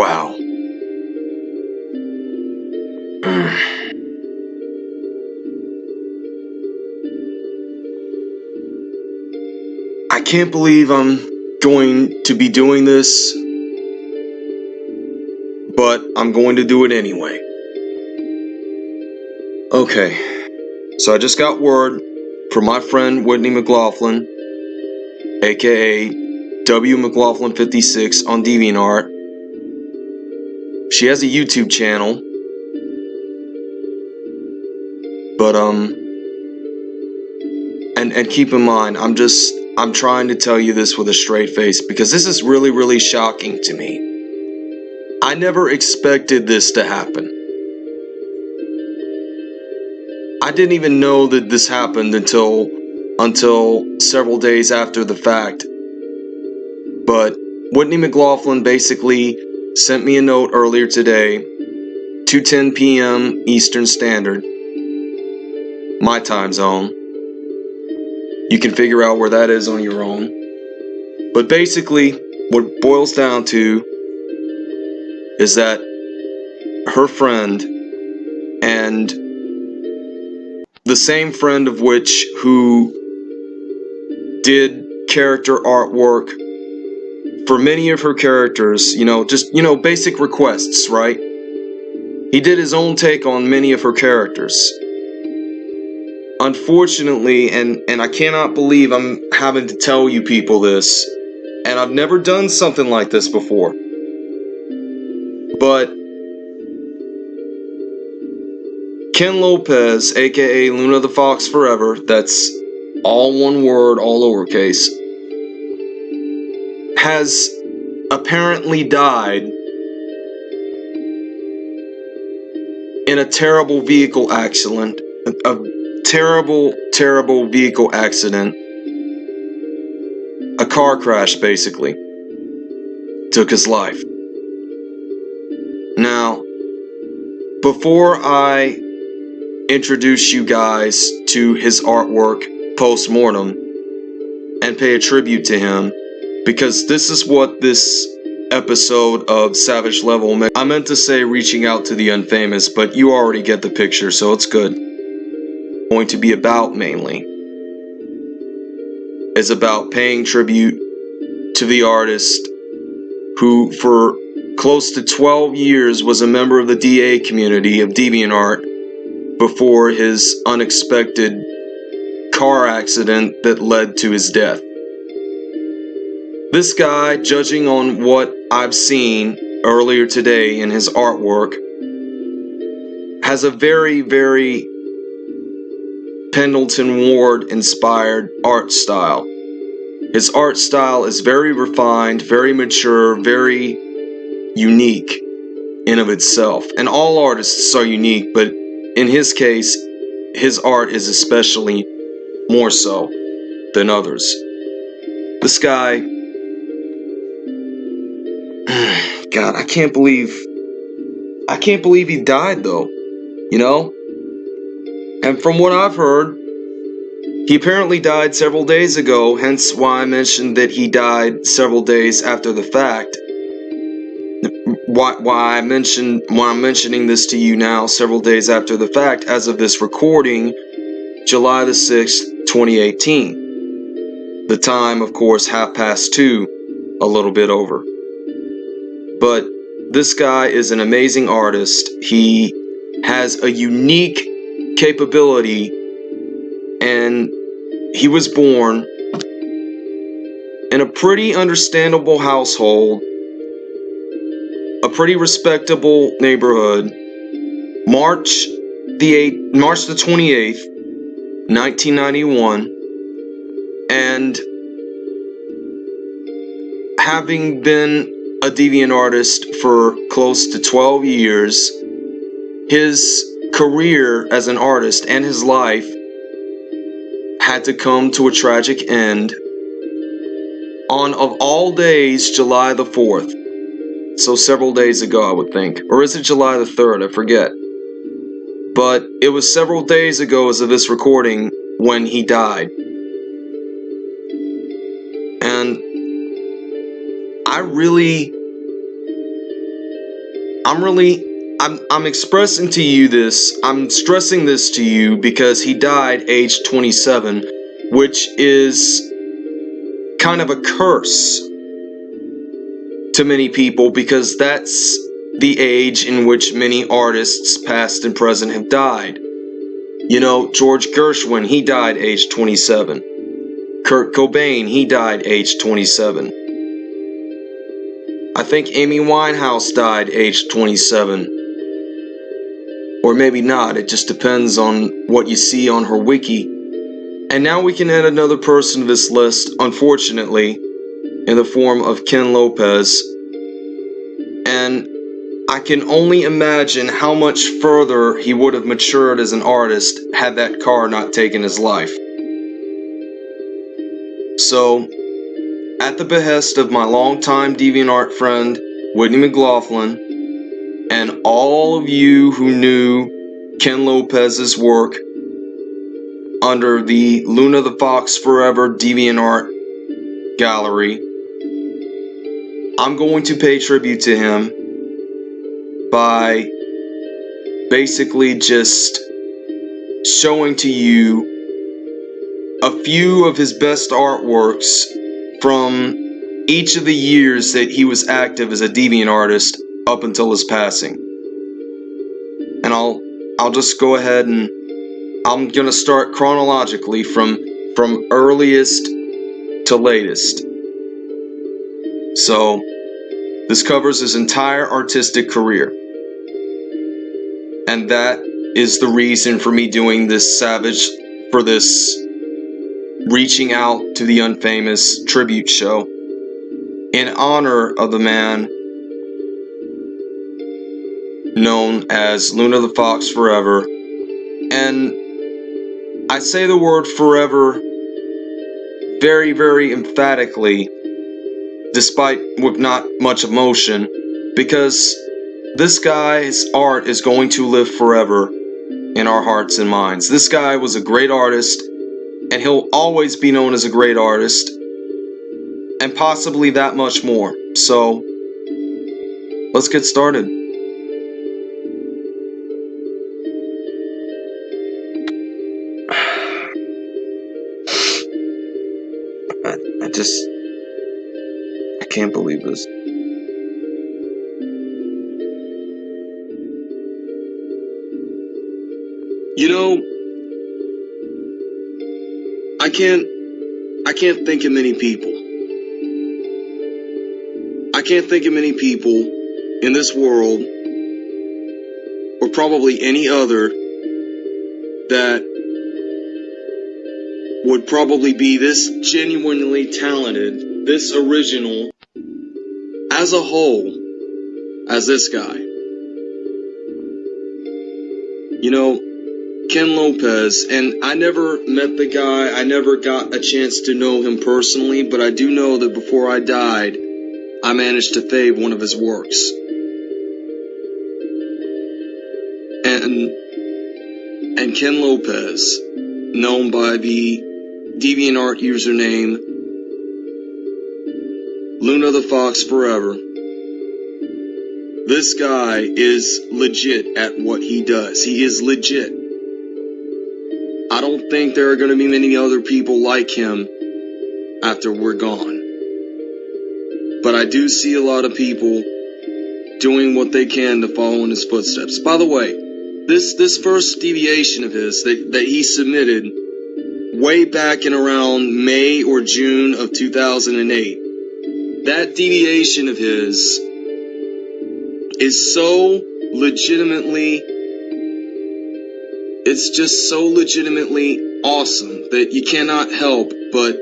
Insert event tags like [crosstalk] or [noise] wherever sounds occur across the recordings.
Wow. [sighs] I can't believe I'm going to be doing this, but I'm going to do it anyway. Okay, so I just got word from my friend Whitney McLaughlin, aka W McLaughlin 56 on DeviantArt. She has a YouTube channel, but um, and and keep in mind, I'm just I'm trying to tell you this with a straight face because this is really really shocking to me. I never expected this to happen. I didn't even know that this happened until until several days after the fact. But Whitney McLaughlin basically sent me a note earlier today, 2:10 p.m. Eastern Standard, my time zone. You can figure out where that is on your own. But basically, what boils down to is that her friend and the same friend of which who did character artwork for many of her characters, you know, just, you know, basic requests, right? He did his own take on many of her characters. Unfortunately, and, and I cannot believe I'm having to tell you people this, and I've never done something like this before. But Ken Lopez, aka Luna the Fox Forever, that's all one word, all lowercase, has apparently died in a terrible vehicle accident. A, terrible, terrible vehicle accident. A car crash, basically. Took his life. Now, before I introduce you guys to his artwork post-mortem and pay a tribute to him because this is what this episode of Savage Level meant. I meant to say reaching out to the unfamous, but you already get the picture, so it's good. Going to be about mainly is about paying tribute to the artist who for close to 12 years was a member of the DA community of DeviantArt before his unexpected car accident that led to his death. This guy, judging on what I've seen earlier today in his artwork, has a very, very Pendleton Ward inspired art style. His art style is very refined, very mature, very unique in of itself. And all artists are unique, but in his case, his art is especially more so than others. This guy, God, I can't believe, I can't believe he died though, you know? And from what I've heard, he apparently died several days ago, hence why I mentioned that he died several days after the fact. Why, why I mentioned why I'm mentioning this to you now several days after the fact as of this recording July the 6th 2018 the time of course half past two a little bit over but this guy is an amazing artist he has a unique capability and he was born in a pretty understandable household a pretty respectable neighborhood. March the 8th, March the 28th, 1991, and having been a deviant artist for close to 12 years, his career as an artist and his life had to come to a tragic end on of all days July the 4th so several days ago, I would think. Or is it July the 3rd? I forget. But it was several days ago as of this recording when he died. Really I'm really I'm I'm expressing to you this. I'm stressing this to you because he died age 27, which is kind of a curse to many people because that's the age in which many artists past and present have died. You know, George Gershwin, he died age 27. Kurt Cobain, he died age 27. I think Amy Winehouse died age 27 or maybe not, it just depends on what you see on her wiki. And now we can add another person to this list, unfortunately, in the form of Ken Lopez. And I can only imagine how much further he would have matured as an artist had that car not taken his life. So, at the behest of my longtime DeviantArt friend, Whitney McLaughlin, and all of you who knew Ken Lopez's work under the Luna the Fox Forever DeviantArt gallery. I'm going to pay tribute to him by basically just showing to you a few of his best artworks from each of the years that he was active as a deviant artist up until his passing. And I'll I'll just go ahead and I'm going to start chronologically from from earliest to latest. So, this covers his entire artistic career. And that is the reason for me doing this savage for this reaching out to the unfamous tribute show in honor of the man known as Luna the Fox Forever. And I say the word forever very, very emphatically, despite with not much emotion, because this guy's art is going to live forever in our hearts and minds. This guy was a great artist, and he'll always be known as a great artist, and possibly that much more. So, let's get started. [sighs] I just I can't believe this. You know, I can't I can't think of many people. I can't think of many people in this world or probably any other that would probably be this genuinely talented, this original, as a whole, as this guy. You know, Ken Lopez, and I never met the guy, I never got a chance to know him personally, but I do know that before I died, I managed to fave one of his works. And and Ken Lopez, known by the DeviantArt username Luna the Fox Forever. This guy is legit at what he does. He is legit. Think there are going to be many other people like him after we're gone. But I do see a lot of people doing what they can to follow in his footsteps. By the way, this this first deviation of his that, that he submitted way back in around May or June of 2008. That deviation of his is so legitimately, it's just so legitimately awesome that you cannot help but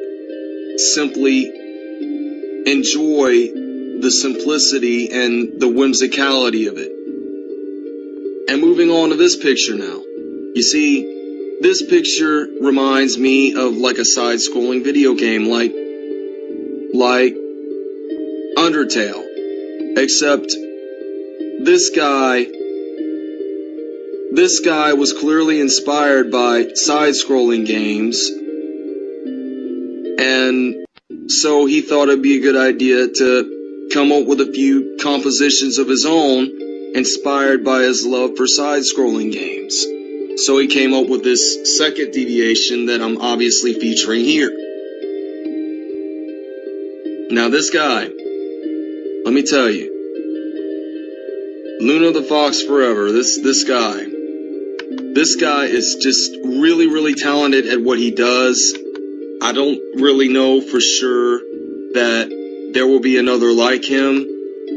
simply enjoy the simplicity and the whimsicality of it. And moving on to this picture now. You see, this picture reminds me of like a side-scrolling video game like like Undertale. Except this guy this guy was clearly inspired by side-scrolling games and so he thought it'd be a good idea to come up with a few compositions of his own inspired by his love for side scrolling games. So he came up with this second deviation that I'm obviously featuring here. Now, this guy, let me tell you, Luna the Fox Forever, this, this guy, this guy is just really, really talented at what he does. I don't really know for sure that there will be another like him,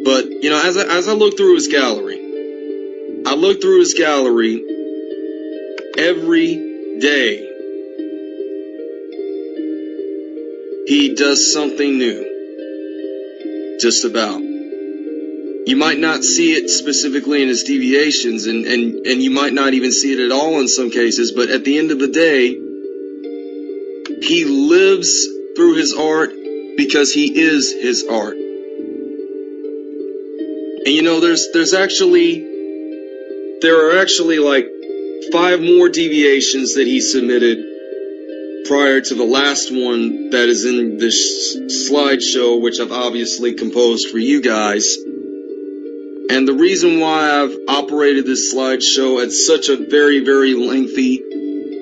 but you know, as I, as I look through his gallery, I look through his gallery every day. He does something new. Just about. You might not see it specifically in his deviations, and, and, and you might not even see it at all in some cases, but at the end of the day, he lives through his art because he is his art. And you know, there's there's actually there are actually like five more deviations that he submitted prior to the last one that is in this slideshow, which I've obviously composed for you guys. And the reason why I've operated this slideshow at such a very, very lengthy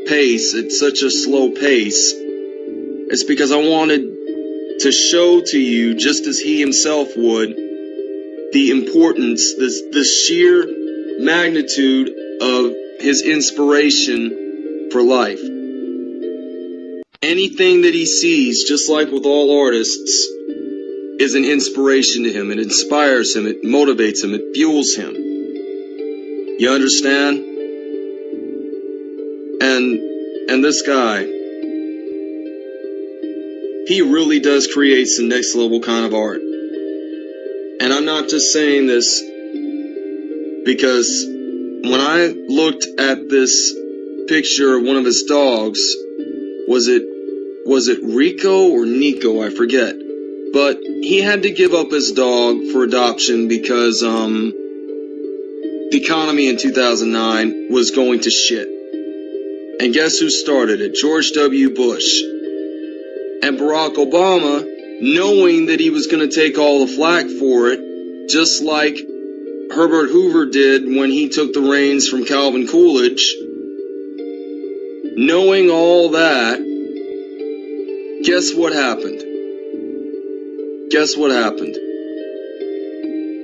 pace, at such a slow pace, is because I wanted to show to you, just as he himself would, the importance, this, the sheer magnitude of his inspiration for life. Anything that he sees, just like with all artists, is an inspiration to him. It inspires him. It motivates him. It fuels him. You understand? And and this guy, he really does create some next level kind of art. And I'm not just saying this because when I looked at this picture of one of his dogs, was it was it Rico or Nico? I forget. But he had to give up his dog for adoption because um the economy in 2009 was going to shit. And guess who started it? George W. Bush. And Barack Obama, knowing that he was going to take all the flack for it, just like Herbert Hoover did when he took the reins from Calvin Coolidge, knowing all that, guess what happened? Guess what happened?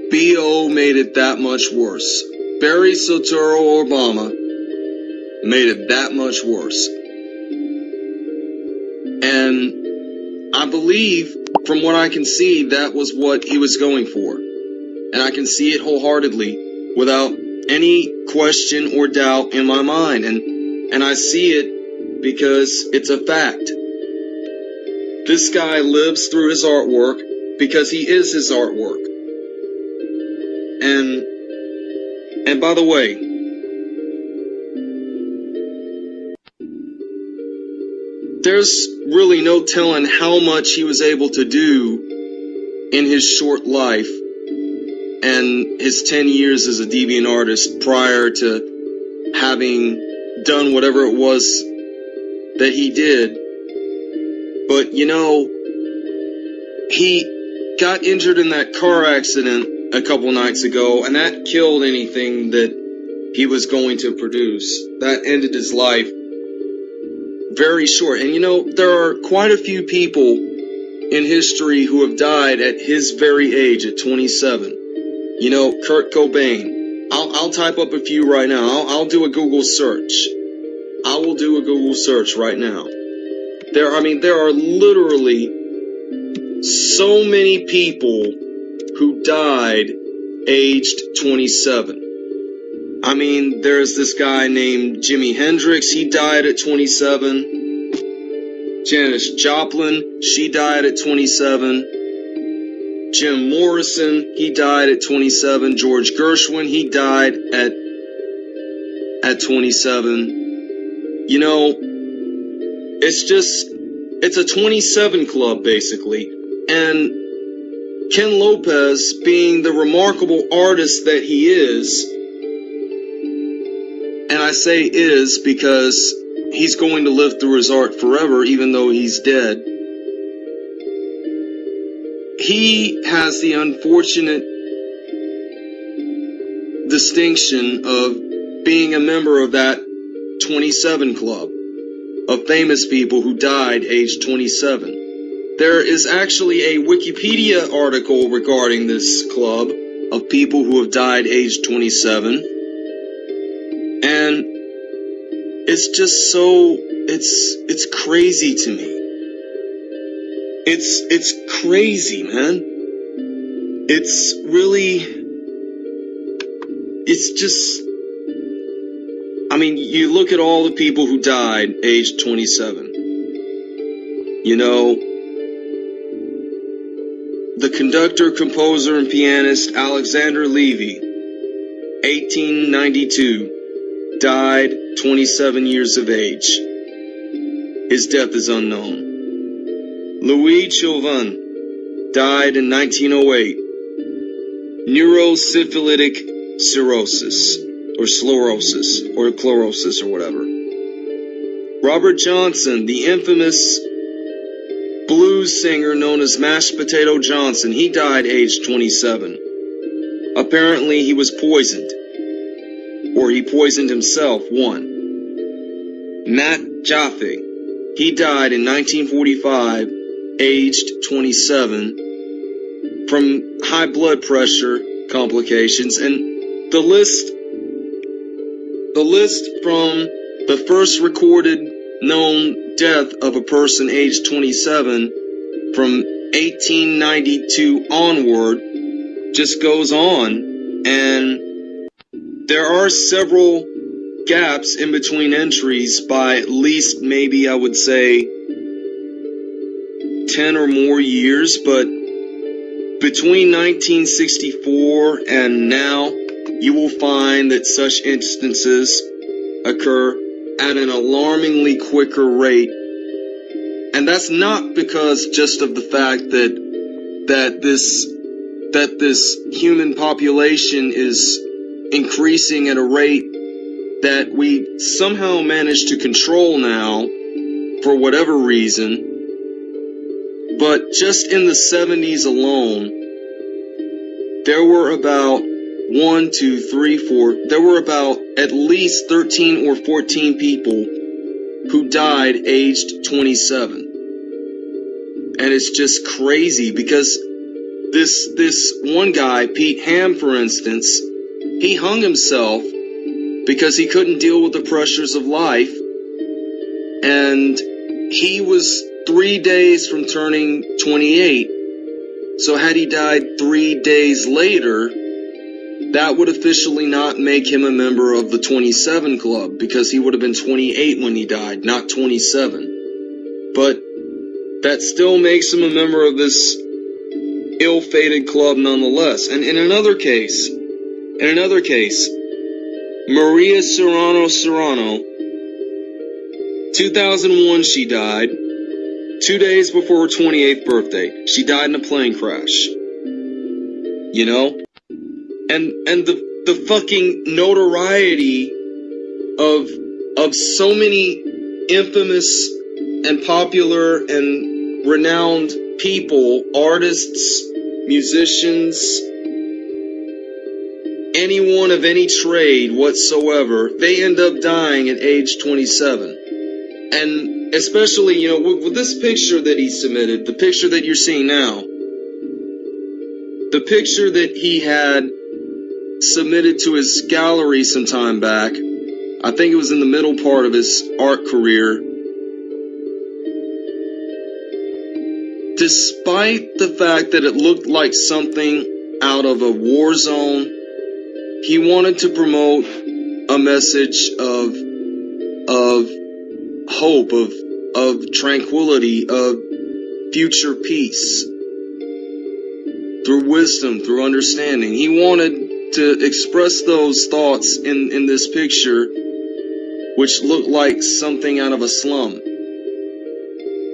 BO made it that much worse. Barry Soetoro Obama made it that much worse. And I believe, from what I can see, that was what he was going for. And I can see it wholeheartedly without any question or doubt in my mind. And, and I see it because it's a fact. This guy lives through his artwork because he is his artwork. And and by the way, there's really no telling how much he was able to do in his short life and his 10 years as a deviant artist prior to having done whatever it was that he did. But you know, he got injured in that car accident a couple nights ago, and that killed anything that he was going to produce. That ended his life very short. And you know, there are quite a few people in history who have died at his very age, at 27. You know, Kurt Cobain. I'll, I'll type up a few right now. I'll, I'll do a Google search. I will do a Google search right now. There, I mean, there are literally so many people who died aged 27. I mean, there's this guy named Jimi Hendrix, he died at 27. Janis Joplin, she died at 27. Jim Morrison, he died at 27. George Gershwin, he died at at 27. You know, it's just it's a 27 club basically. And Ken Lopez, being the remarkable artist that he is, and I say is because he's going to live through his art forever, even though he's dead. He has the unfortunate distinction of being a member of that 27 club of famous people who died aged 27. There is actually a Wikipedia article regarding this club of people who have died aged 27. And it's just so it's it's crazy to me. It's it's crazy, man. It's really it's just I mean, you look at all the people who died aged 27. You know, conductor, composer, and pianist Alexander Levy, 1892, died 27 years of age. His death is unknown. Louis Chauvin died in 1908. Neurosyphilitic cirrhosis, or sclerosis, or chlorosis, or whatever. Robert Johnson, the infamous blues singer known as Mashed Potato Johnson, he died aged 27. Apparently, he was poisoned. Or he poisoned himself, one. Nat Jaffe, he died in 1945 aged 27, from high blood pressure complications, and the list, the list from the first recorded known death of a person aged 27 from 1892 onward just goes on, and there are several gaps in between entries by at least maybe I would say 10 or more years, but between 1964 and now, you will find that such instances occur at an alarmingly quicker rate. And that's not because just of the fact that that this that this human population is increasing at a rate that we somehow manage to control now for whatever reason but just in the 70s alone, there were about one, two, three, four, there were about at least 13 or 14 people who died aged 27. And it's just crazy because this, this one guy, Pete Ham, for instance, he hung himself because he couldn't deal with the pressures of life. And he was three days from turning 28. So had he died three days later, that would officially not make him a member of the 27 club because he would have been 28 when he died, not 27. But that still makes him a member of this ill-fated club nonetheless. And in another case, in another case, Maria Serrano Serrano, 2001 she died, Two days before her 28th birthday, she died in a plane crash. You know? And and the the fucking notoriety of of so many infamous and popular and renowned people, artists, musicians, anyone of any trade whatsoever, they end up dying at age 27. And especially, you know, with, with this picture that he submitted, the picture that you're seeing now, the picture that he had submitted to his gallery some time back, I think it was in the middle part of his art career. Despite the fact that it looked like something out of a war zone, he wanted to promote a message of of hope, of of tranquility, of future peace. Through wisdom, through understanding. He wanted to express those thoughts in, in this picture, which looked like something out of a slum.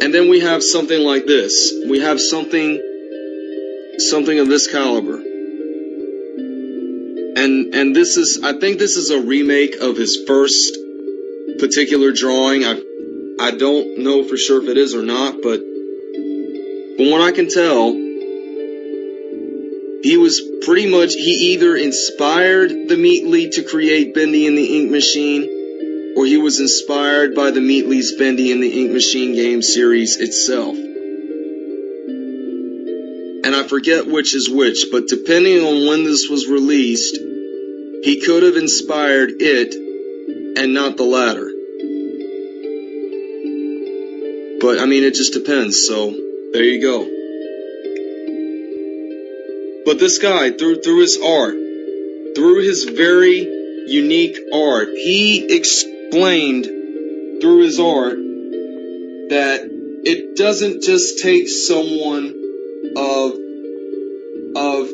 And then we have something like this. We have something, something of this caliber. And, and this is, I think this is a remake of his first particular drawing. I I don't know for sure if it is or not, but from what I can tell, he was pretty much he either inspired the Meatly to create Bendy and the Ink Machine, or he was inspired by the Meatly's Bendy and the Ink Machine game series itself. And I forget which is which, but depending on when this was released, he could have inspired it and not the latter. But I mean, it just depends. So there you go. But this guy, through through his art, through his very unique art, he explained through his art that it doesn't just take someone of of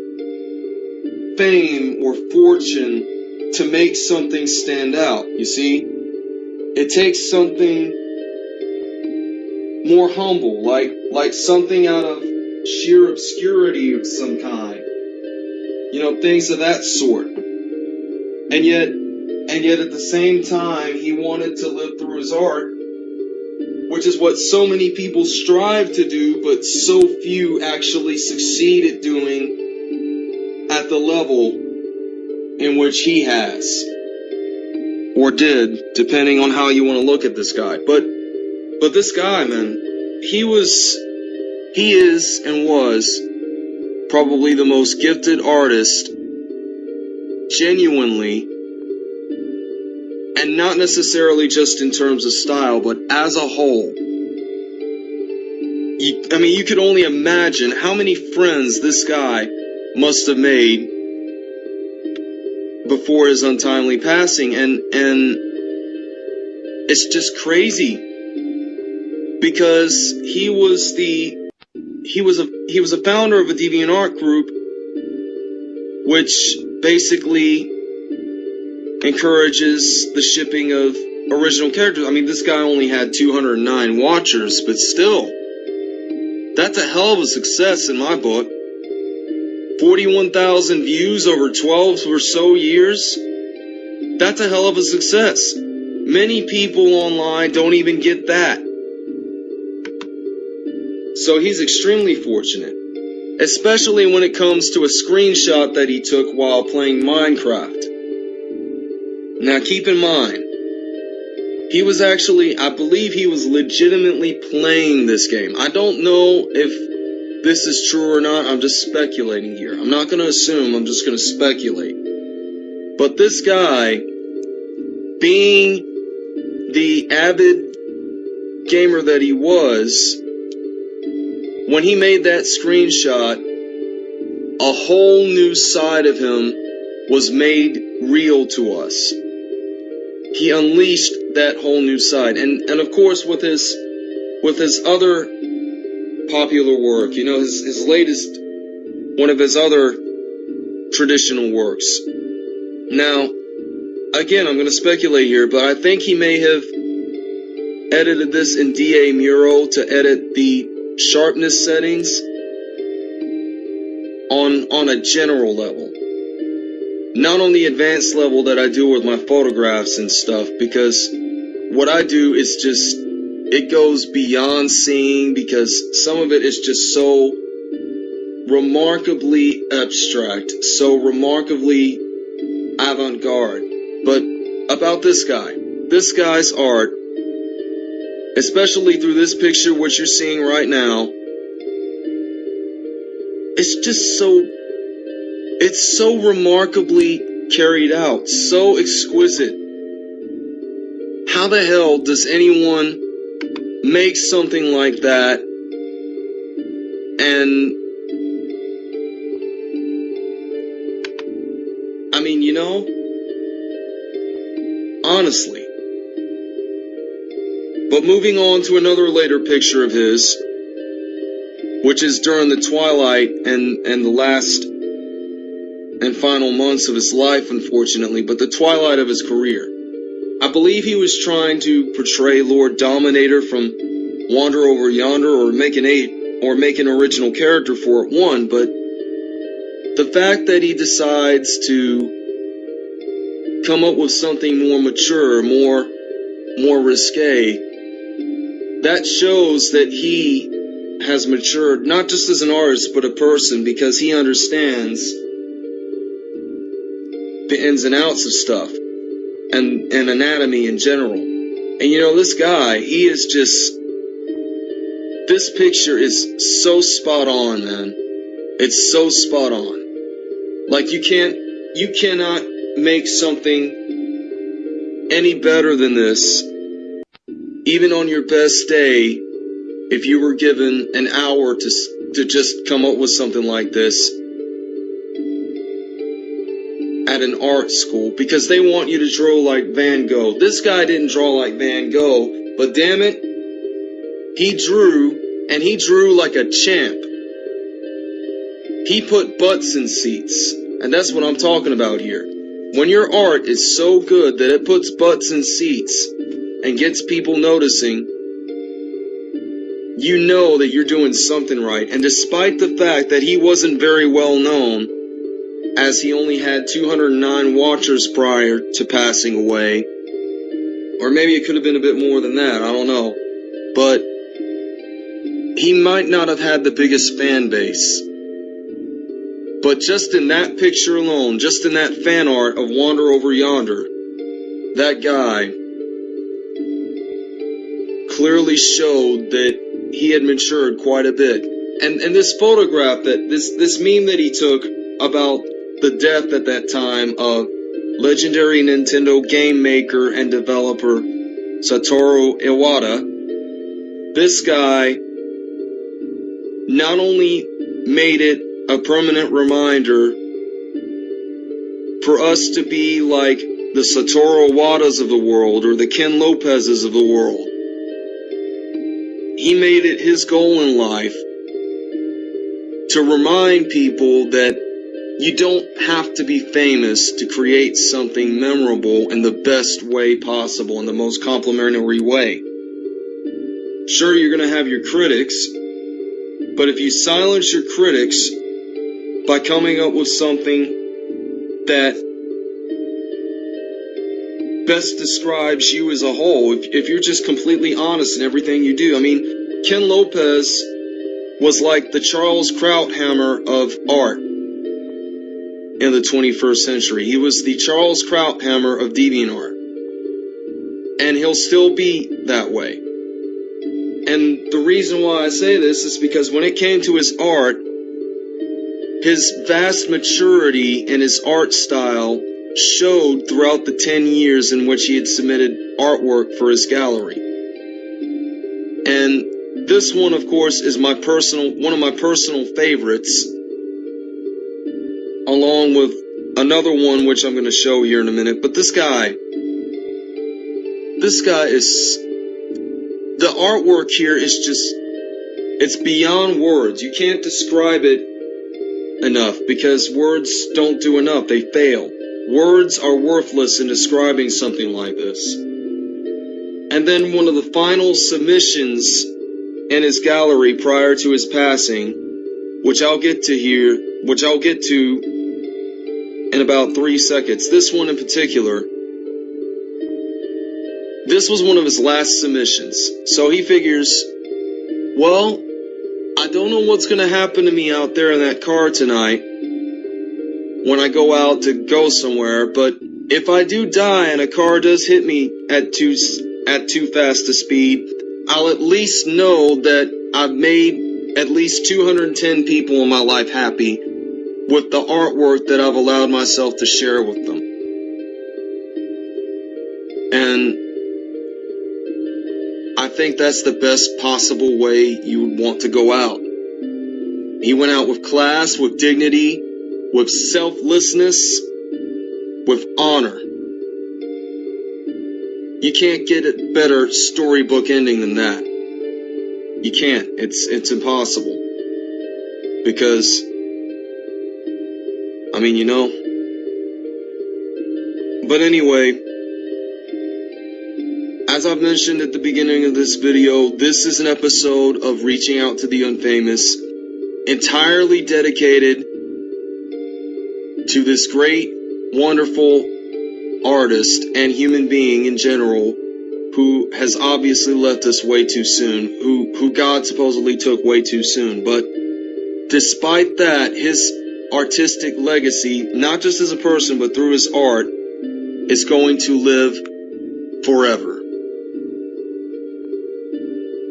fame or fortune to make something stand out. You see, it takes something more humble, like like something out of sheer obscurity of some kind. You know, things of that sort. And yet and yet at the same time he wanted to live through his art, which is what so many people strive to do, but so few actually succeed at doing at the level in which he has. Or did, depending on how you want to look at this guy. But but this guy, man, he was, he is and was probably the most gifted artist, genuinely, and not necessarily just in terms of style, but as a whole. You, I mean, you could only imagine how many friends this guy must have made before his untimely passing, and and it's just crazy because he was the he was a he was a founder of a DeviantArt group which basically encourages the shipping of original characters. I mean, this guy only had 209 watchers, but still, that's a hell of a success in my book. 41,000 views over 12 or so years. That's a hell of a success. Many people online don't even get that. So he's extremely fortunate, especially when it comes to a screenshot that he took while playing Minecraft. Now keep in mind, he was actually, I believe he was legitimately playing this game. I don't know if this is true or not, I'm just speculating here. I'm not going to assume, I'm just going to speculate. But this guy, being the avid gamer that he was, when he made that screenshot, a whole new side of him was made real to us. He unleashed that whole new side. And and of course with his with his other popular work, you know, his his latest one of his other traditional works. Now, again, I'm going to speculate here, but I think he may have edited this in DA Muro to edit the sharpness settings on on a general level not on the advanced level that I do with my photographs and stuff because what I do is just it goes beyond seeing because some of it is just so remarkably abstract, so remarkably avant-garde. But about this guy, this guy's art especially through this picture, what you're seeing right now, it's just so, it's so remarkably carried out, so exquisite. How the hell does anyone make something like that and I mean, you know, honestly, but moving on to another later picture of his, which is during the twilight and, and the last and final months of his life, unfortunately, but the twilight of his career. I believe he was trying to portray Lord Dominator from Wander Over Yonder or make an eight or make an original character for it one, but the fact that he decides to come up with something more mature, more more risque, that shows that he has matured, not just as an artist, but a person, because he understands the ins and outs of stuff and, and anatomy in general. And you know, this guy, he is just. This picture is so spot on, man. It's so spot on. Like, you can't. You cannot make something any better than this, even on your best day, if you were given an hour to, to just come up with something like this at an art school because they want you to draw like Van Gogh. This guy didn't draw like Van Gogh, but damn it, he drew and he drew like a champ. He put butts in seats, and that's what I'm talking about here. When your art is so good that it puts butts in seats and gets people noticing, you know that you're doing something right. And despite the fact that he wasn't very well known, as he only had 209 watchers prior to passing away, or maybe it could have been a bit more than that, I don't know. But he might not have had the biggest fan base. But just in that picture alone, just in that fan art of Wander Over Yonder, that guy clearly showed that he had matured quite a bit. And and this photograph that this this meme that he took about the death at that time of legendary Nintendo game maker and developer Satoru Iwata, this guy not only made it a permanent reminder for us to be like the Satoru Iwatas of the world or the Ken Lopez's of the world, he made it his goal in life to remind people that you don't have to be famous to create something memorable in the best way possible, in the most complimentary way. Sure, you're going to have your critics, but if you silence your critics by coming up with something that best describes you as a whole, if, if you're just completely honest in everything you do, I mean, Ken Lopez was like the Charles Krauthammer of art in the 21st century. He was the Charles Krauthammer of DeviantArt. And he'll still be that way. And the reason why I say this is because when it came to his art, his vast maturity in his art style showed throughout the 10 years in which he had submitted artwork for his gallery. And this one, of course, is my personal, one of my personal favorites along with another one which I'm going to show here in a minute. But this guy, this guy is, the artwork here is just, it's beyond words. You can't describe it enough because words don't do enough. They fail. Words are worthless in describing something like this. And then one of the final submissions in his gallery prior to his passing, which I'll get to here, which I'll get to in about three seconds. This one in particular, this was one of his last submissions. So he figures, well, I don't know what's going to happen to me out there in that car tonight when I go out to go somewhere, but if I do die and a car does hit me at too at too fast a speed, I'll at least know that I've made at least 210 people in my life happy with the artwork that I've allowed myself to share with them. And I think that's the best possible way you would want to go out. He went out with class, with dignity, with selflessness, with honor. You can't get a better storybook ending than that. You can't. It's it's impossible. Because I mean, you know. But anyway, as I've mentioned at the beginning of this video, this is an episode of Reaching Out to the Unfamous, entirely dedicated to this great, wonderful artist and human being in general who has obviously left us way too soon, who, who God supposedly took way too soon. But despite that, his artistic legacy, not just as a person, but through his art, is going to live forever.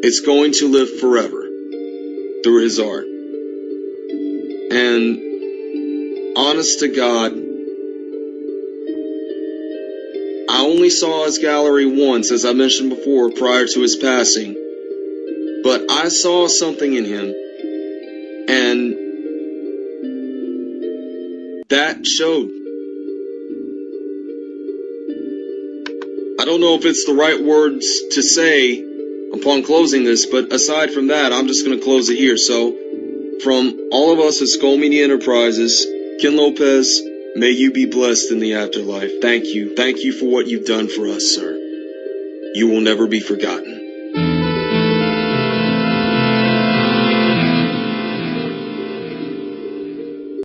It's going to live forever through his art. And honest to God, only saw his gallery once, as I mentioned before, prior to his passing. But I saw something in him, and that showed. I don't know if it's the right words to say upon closing this, but aside from that, I'm just going to close it here. So, from all of us at Skull Media Enterprises, Ken Lopez, may you be blessed in the afterlife. Thank you. Thank you for what you've done for us, sir. You will never be forgotten.